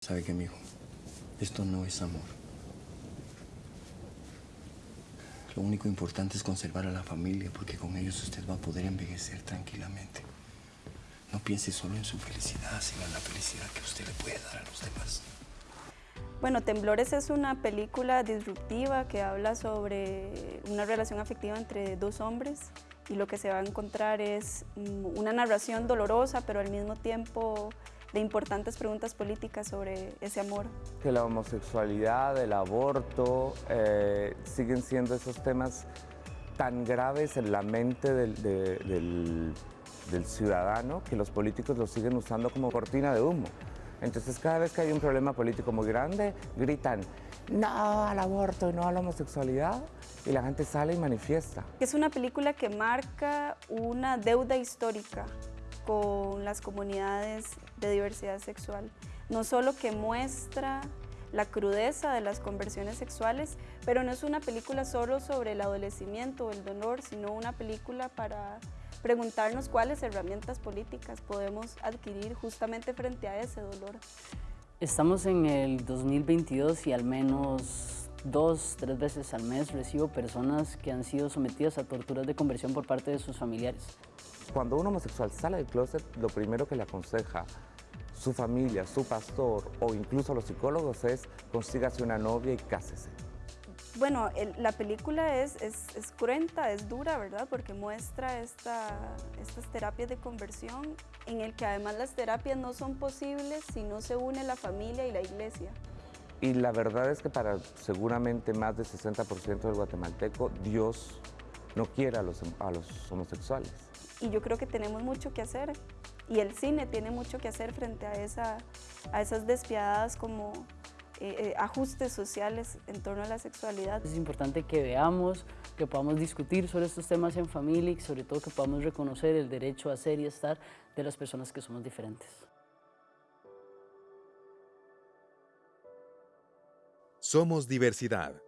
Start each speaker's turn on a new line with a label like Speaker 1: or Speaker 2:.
Speaker 1: ¿Sabe qué, mijo? Esto no es amor. Lo único importante es conservar a la familia, porque con ellos usted va a poder envejecer tranquilamente. No piense solo en su felicidad, sino en la felicidad que usted le puede dar a los demás.
Speaker 2: Bueno, Temblores es una película disruptiva que habla sobre una relación afectiva entre dos hombres y lo que se va a encontrar es mm, una narración dolorosa, pero al mismo tiempo de importantes preguntas políticas sobre ese amor.
Speaker 3: Que la homosexualidad, el aborto, eh, siguen siendo esos temas tan graves en la mente del, del, del ciudadano que los políticos los siguen usando como cortina de humo. Entonces cada vez que hay un problema político muy grande, gritan no al aborto y no a la homosexualidad y la gente sale y manifiesta.
Speaker 2: Es una película que marca una deuda histórica con las comunidades de diversidad sexual. No solo que muestra la crudeza de las conversiones sexuales, pero no es una película solo sobre el adolecimiento o el dolor, sino una película para preguntarnos cuáles herramientas políticas podemos adquirir justamente frente a ese dolor.
Speaker 4: Estamos en el 2022 y al menos dos, tres veces al mes recibo personas que han sido sometidas a torturas de conversión por parte de sus familiares.
Speaker 3: Cuando un homosexual sale del closet, lo primero que le aconseja su familia, su pastor o incluso los psicólogos es consígase una novia y cásese.
Speaker 2: Bueno, la película es, es, cruenta, es dura, ¿verdad? Porque muestra esta, estas terapias de conversión en el que además las terapias no son posibles si no se une la familia y la iglesia.
Speaker 3: Y la verdad es que para seguramente más del 60% del guatemalteco, Dios no quiere a los, a los homosexuales.
Speaker 2: Y yo creo que tenemos mucho que hacer y el cine tiene mucho que hacer frente a, esa, a esas despiadadas como eh, eh, ajustes sociales en torno a la sexualidad.
Speaker 4: Es importante que veamos, que podamos discutir sobre estos temas en familia y sobre todo que podamos reconocer el derecho a ser y estar de las personas que somos diferentes.
Speaker 5: Somos diversidad.